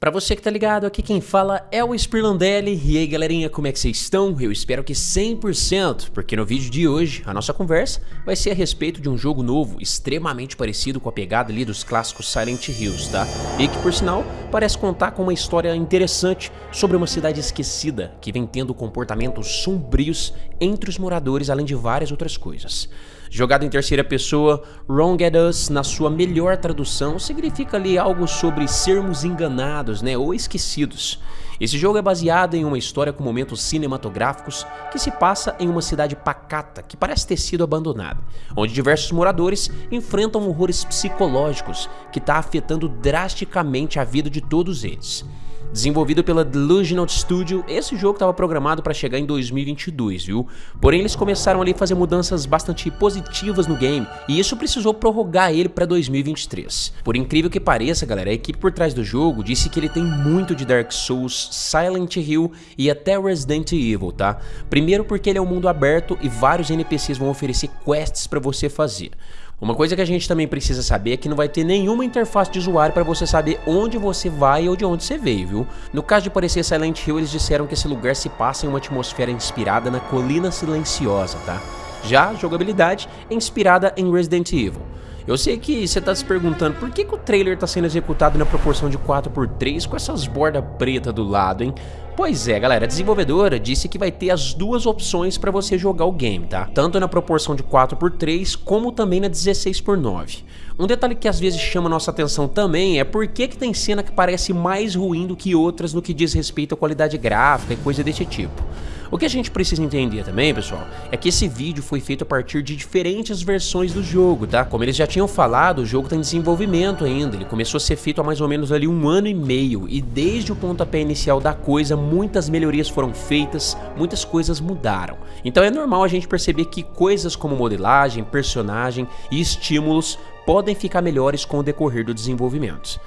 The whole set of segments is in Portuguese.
Pra você que tá ligado, aqui quem fala é o Spirlandelli. E aí galerinha, como é que vocês estão? Eu espero que 100%, porque no vídeo de hoje a nossa conversa vai ser a respeito de um jogo novo, extremamente parecido com a pegada ali dos clássicos Silent Hills, tá? E que por sinal parece contar com uma história interessante sobre uma cidade esquecida que vem tendo comportamentos sombrios entre os moradores, além de várias outras coisas. Jogado em terceira pessoa, Wrong at Us, na sua melhor tradução, significa ali algo sobre sermos enganados, né, ou esquecidos. Esse jogo é baseado em uma história com momentos cinematográficos que se passa em uma cidade pacata que parece ter sido abandonada, onde diversos moradores enfrentam horrores psicológicos que está afetando drasticamente a vida de todos eles. Desenvolvido pela Delusional Studio, esse jogo estava programado para chegar em 2022, viu? Porém, eles começaram ali a fazer mudanças bastante positivas no game, e isso precisou prorrogar ele para 2023. Por incrível que pareça, galera, a equipe por trás do jogo disse que ele tem muito de Dark Souls, Silent Hill e até Resident Evil, tá? Primeiro porque ele é um mundo aberto e vários NPCs vão oferecer quests para você fazer. Uma coisa que a gente também precisa saber é que não vai ter nenhuma interface de usuário para você saber onde você vai ou de onde você veio, viu? No caso de parecer Silent Hill, eles disseram que esse lugar se passa em uma atmosfera inspirada na Colina Silenciosa, tá? Já a jogabilidade é inspirada em Resident Evil. Eu sei que você está se perguntando por que, que o trailer está sendo executado na proporção de 4x3 com essas bordas pretas do lado, hein? Pois é, galera, a desenvolvedora disse que vai ter as duas opções para você jogar o game, tá? Tanto na proporção de 4x3 como também na 16x9. Um detalhe que às vezes chama nossa atenção também é por que, que tem cena que parece mais ruim do que outras no que diz respeito à qualidade gráfica e coisa desse tipo. O que a gente precisa entender também, pessoal, é que esse vídeo foi feito a partir de diferentes versões do jogo, tá? Como eles já tinham falado, o jogo está em desenvolvimento ainda, ele começou a ser feito há mais ou menos ali um ano e meio, e desde o pontapé inicial da coisa, muitas melhorias foram feitas, muitas coisas mudaram. Então é normal a gente perceber que coisas como modelagem, personagem e estímulos podem ficar melhores com o decorrer do desenvolvimento.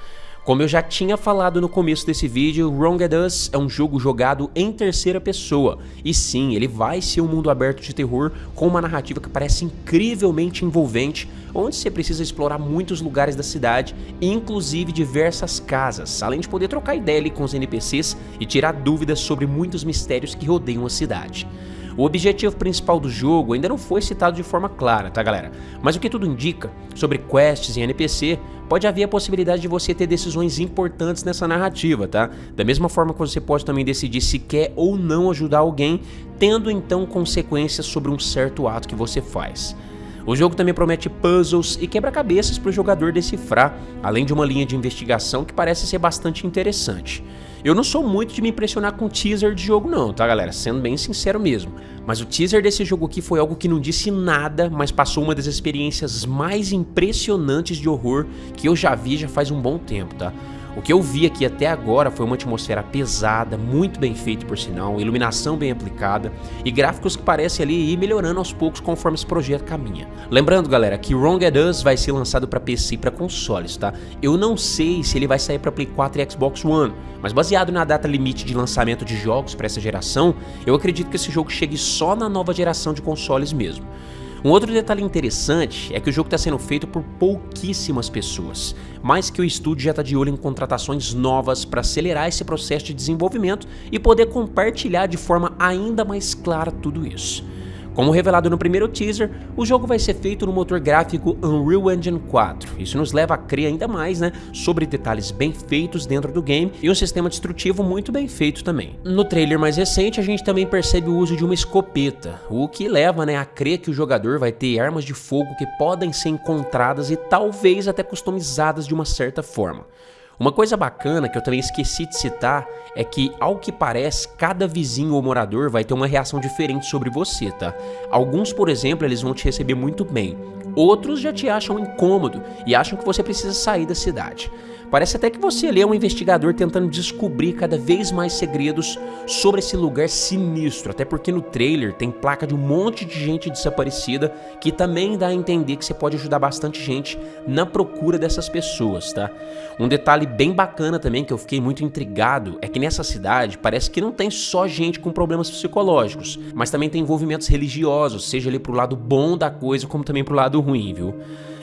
Como eu já tinha falado no começo desse vídeo, Wrong at Us é um jogo jogado em terceira pessoa. E sim, ele vai ser um mundo aberto de terror com uma narrativa que parece incrivelmente envolvente, onde você precisa explorar muitos lugares da cidade, inclusive diversas casas, além de poder trocar ideia com os NPCs e tirar dúvidas sobre muitos mistérios que rodeiam a cidade. O objetivo principal do jogo ainda não foi citado de forma clara, tá galera? Mas o que tudo indica sobre quests e NPC, pode haver a possibilidade de você ter decisões importantes nessa narrativa, tá? Da mesma forma que você pode também decidir se quer ou não ajudar alguém, tendo então consequências sobre um certo ato que você faz. O jogo também promete puzzles e quebra-cabeças para o jogador decifrar, além de uma linha de investigação que parece ser bastante interessante. Eu não sou muito de me impressionar com teaser de jogo não, tá galera? Sendo bem sincero mesmo. Mas o teaser desse jogo aqui foi algo que não disse nada, mas passou uma das experiências mais impressionantes de horror que eu já vi já faz um bom tempo, tá? O que eu vi aqui até agora foi uma atmosfera pesada, muito bem feita por sinal, iluminação bem aplicada e gráficos que parecem ali ir melhorando aos poucos conforme esse projeto caminha. Lembrando galera que Wrong at Us vai ser lançado para PC e para consoles, tá? Eu não sei se ele vai sair para Play 4 e Xbox One, mas baseado na data limite de lançamento de jogos para essa geração, eu acredito que esse jogo chegue só na nova geração de consoles mesmo. Um outro detalhe interessante é que o jogo está sendo feito por pouquíssimas pessoas, mas que o estúdio já está de olho em contratações novas para acelerar esse processo de desenvolvimento e poder compartilhar de forma ainda mais clara tudo isso. Como revelado no primeiro teaser, o jogo vai ser feito no motor gráfico Unreal Engine 4. Isso nos leva a crer ainda mais né, sobre detalhes bem feitos dentro do game e um sistema destrutivo muito bem feito também. No trailer mais recente, a gente também percebe o uso de uma escopeta, o que leva né, a crer que o jogador vai ter armas de fogo que podem ser encontradas e talvez até customizadas de uma certa forma. Uma coisa bacana que eu também esqueci de citar é que, ao que parece, cada vizinho ou morador vai ter uma reação diferente sobre você, tá? Alguns, por exemplo, eles vão te receber muito bem, outros já te acham incômodo e acham que você precisa sair da cidade. Parece até que você ali é um investigador tentando descobrir cada vez mais segredos sobre esse lugar sinistro, até porque no trailer tem placa de um monte de gente desaparecida que também dá a entender que você pode ajudar bastante gente na procura dessas pessoas, tá? Um detalhe bem bacana também que eu fiquei muito intrigado é que nessa cidade parece que não tem só gente com problemas psicológicos, mas também tem envolvimentos religiosos, seja ali pro lado bom da coisa como também pro lado ruim, viu?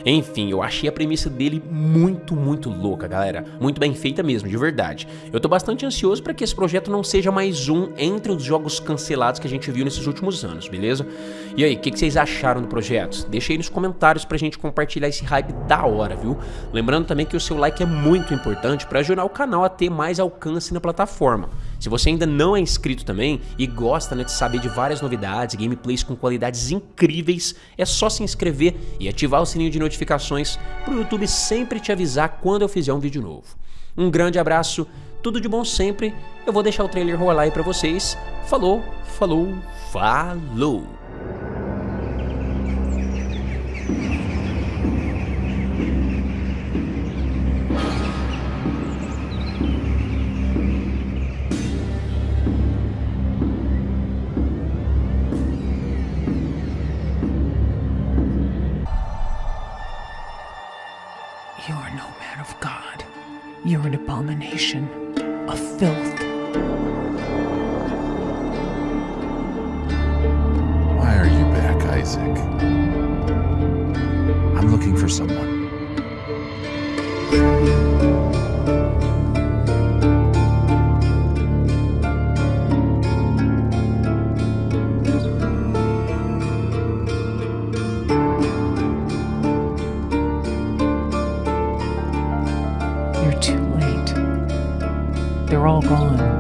Enfim, eu achei a premissa dele muito, muito louca, galera. Muito bem feita mesmo, de verdade. Eu tô bastante ansioso para que esse projeto não seja mais um entre os jogos cancelados que a gente viu nesses últimos anos, beleza? E aí, o que, que, vocês acharam do projeto? Deixa aí nos comentários pra gente compartilhar esse hype da hora, viu? Lembrando também que o seu like é muito importante para ajudar o canal a ter mais alcance na plataforma. Se você ainda não é inscrito também e gosta né, de saber de várias novidades, gameplays com qualidades incríveis, é só se inscrever e ativar o sininho de notificações para o YouTube sempre te avisar quando eu fizer um vídeo novo. Um grande abraço, tudo de bom sempre. Eu vou deixar o trailer rolar aí para vocês. Falou, falou, falou! No man of God. You're an abomination, a filth. Why are you back, Isaac? I'm looking for someone. They're all gone.